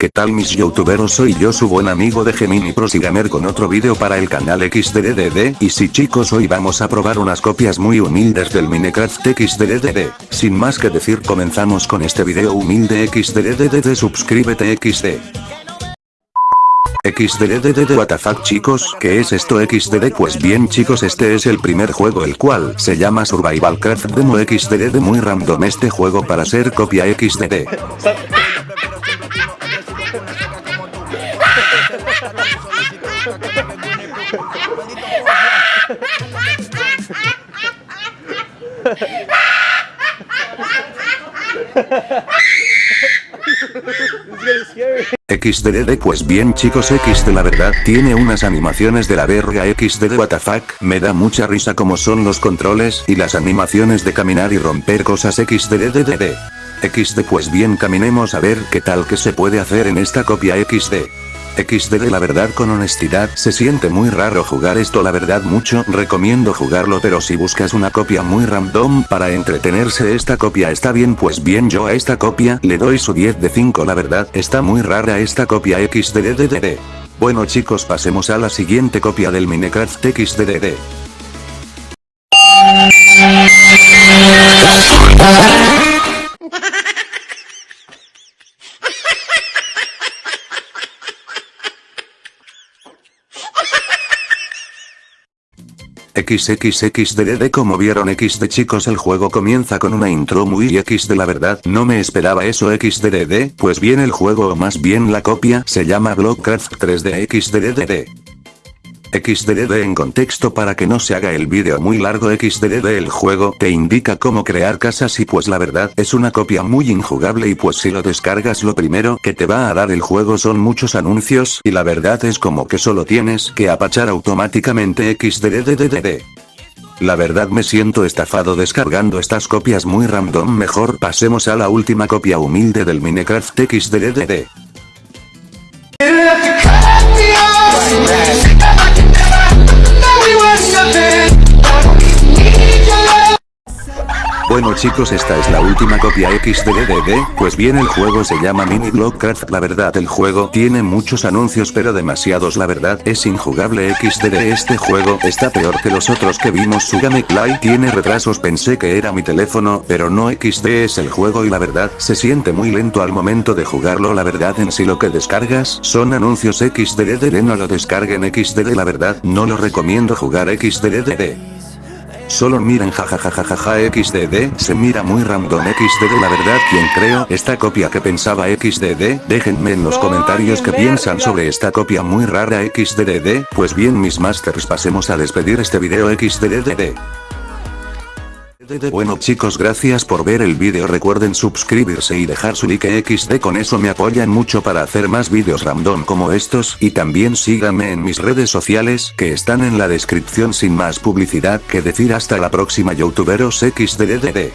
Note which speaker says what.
Speaker 1: ¿Qué tal mis youtuberos? Soy yo su buen amigo de Gemini Pros y Gamer con otro video para el canal XDDD y si chicos hoy vamos a probar unas copias muy humildes del Minecraft XDDD. Sin más que decir comenzamos con este video humilde XDDD suscríbete XD. XDDD what the fuck chicos, ¿qué es esto XDD? Pues bien chicos este es el primer juego el cual se llama Survival Craft Demo XDD muy random este juego para ser copia XDD. XDD pues bien chicos XD la verdad tiene unas animaciones de la verga XDD fuck me da mucha risa como son los controles y las animaciones de caminar y romper cosas XDDDD. XD pues bien caminemos a ver qué tal que se puede hacer en esta copia XD. XD la verdad con honestidad se siente muy raro jugar esto la verdad mucho recomiendo jugarlo pero si buscas una copia muy random para entretenerse esta copia está bien pues bien yo a esta copia le doy su 10 de 5 la verdad está muy rara esta copia XDDDD. Bueno chicos pasemos a la siguiente copia del Minecraft XDDD. XXXDD como vieron XD chicos el juego comienza con una intro muy XD la verdad no me esperaba eso XDDD pues bien el juego o más bien la copia se llama Blockcraft 3D XDDD. XDD en contexto para que no se haga el vídeo muy largo XDD el juego te indica cómo crear casas y pues la verdad es una copia muy injugable y pues si lo descargas lo primero que te va a dar el juego son muchos anuncios y la verdad es como que solo tienes que apachar automáticamente XDDDDD. La verdad me siento estafado descargando estas copias muy random mejor pasemos a la última copia humilde del Minecraft XDDD. Bueno chicos esta es la última copia XDDD, pues bien el juego se llama Mini Blockcraft la verdad el juego tiene muchos anuncios pero demasiados. La verdad es injugable XDD este juego está peor que los otros que vimos. Su gameplay tiene retrasos. Pensé que era mi teléfono pero no XD es el juego y la verdad se siente muy lento al momento de jugarlo. La verdad en sí lo que descargas son anuncios XDDD no lo descarguen XDD la verdad no lo recomiendo jugar XDDD. Solo miren jajajajaja xdd, se mira muy random xdd la verdad quien creo esta copia que pensaba xdd, déjenme en los comentarios que piensan sobre esta copia muy rara xddd, pues bien mis masters pasemos a despedir este video xddd. Bueno chicos gracias por ver el vídeo recuerden suscribirse y dejar su like xd con eso me apoyan mucho para hacer más vídeos random como estos y también síganme en mis redes sociales que están en la descripción sin más publicidad que decir hasta la próxima youtuberos xddd.